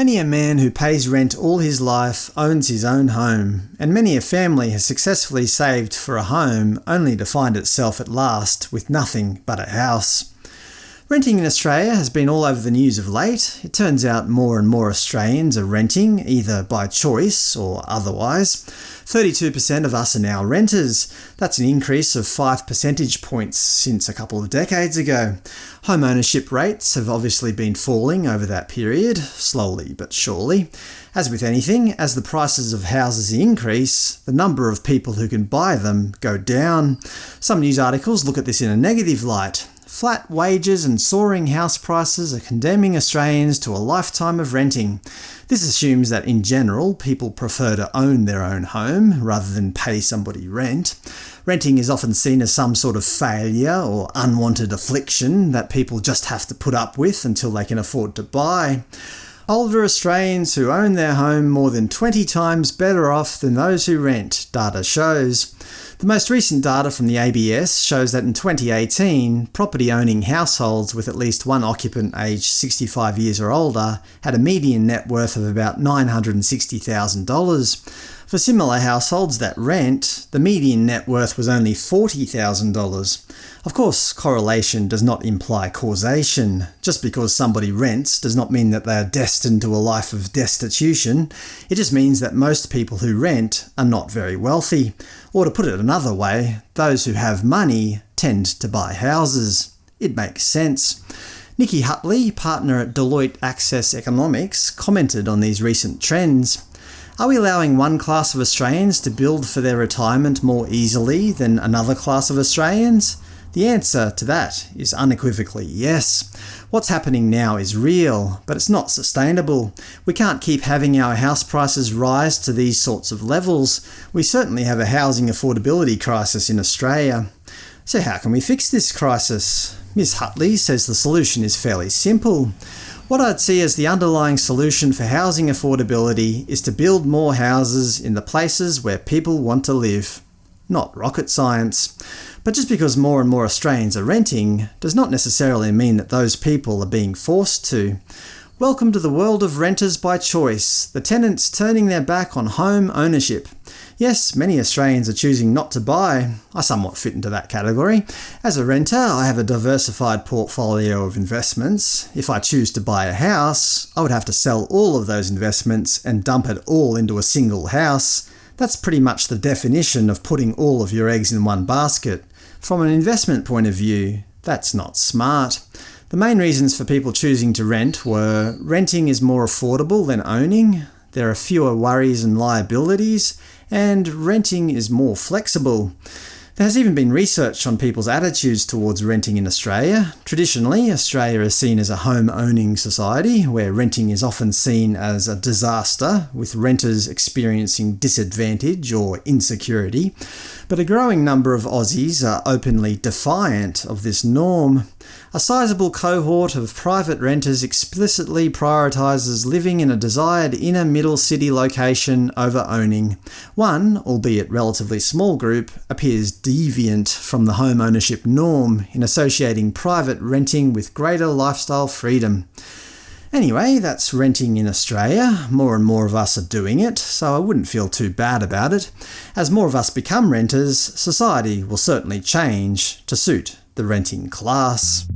Many a man who pays rent all his life owns his own home, and many a family has successfully saved for a home only to find itself at last with nothing but a house. Renting in Australia has been all over the news of late. It turns out more and more Australians are renting, either by choice or otherwise. 32% of us are now renters. That's an increase of 5 percentage points since a couple of decades ago. Home ownership rates have obviously been falling over that period, slowly but surely. As with anything, as the prices of houses increase, the number of people who can buy them go down. Some news articles look at this in a negative light. Flat wages and soaring house prices are condemning Australians to a lifetime of renting. This assumes that in general people prefer to own their own home, rather than pay somebody rent. Renting is often seen as some sort of failure or unwanted affliction that people just have to put up with until they can afford to buy. Older Australians who own their home more than 20 times better off than those who rent, data shows. The most recent data from the ABS shows that in 2018, property-owning households with at least one occupant aged 65 years or older had a median net worth of about $960,000. For similar households that rent, the median net worth was only $40,000. Of course, correlation does not imply causation. Just because somebody rents does not mean that they are destined to a life of destitution. It just means that most people who rent are not very wealthy. Or to put it another way, those who have money tend to buy houses. It makes sense. Nicki Hutley, partner at Deloitte Access Economics, commented on these recent trends. Are we allowing one class of Australians to build for their retirement more easily than another class of Australians? The answer to that is unequivocally yes. What's happening now is real, but it's not sustainable. We can't keep having our house prices rise to these sorts of levels. We certainly have a housing affordability crisis in Australia. So how can we fix this crisis? Ms Hutley says the solution is fairly simple. What I'd see as the underlying solution for housing affordability is to build more houses in the places where people want to live. Not rocket science. But just because more and more Australians are renting does not necessarily mean that those people are being forced to. Welcome to the world of renters by choice, the tenants turning their back on home ownership. Yes, many Australians are choosing not to buy. I somewhat fit into that category. As a renter, I have a diversified portfolio of investments. If I choose to buy a house, I would have to sell all of those investments and dump it all into a single house. That's pretty much the definition of putting all of your eggs in one basket. From an investment point of view, that's not smart. The main reasons for people choosing to rent were renting is more affordable than owning, there are fewer worries and liabilities, and renting is more flexible. There has even been research on people's attitudes towards renting in Australia. Traditionally, Australia is seen as a home-owning society, where renting is often seen as a disaster, with renters experiencing disadvantage or insecurity. But a growing number of Aussies are openly defiant of this norm. A sizable cohort of private renters explicitly prioritises living in a desired inner middle city location over owning. One, albeit relatively small group, appears deviant from the home ownership norm in associating private renting with greater lifestyle freedom. Anyway, that's renting in Australia. More and more of us are doing it, so I wouldn't feel too bad about it. As more of us become renters, society will certainly change to suit the renting class.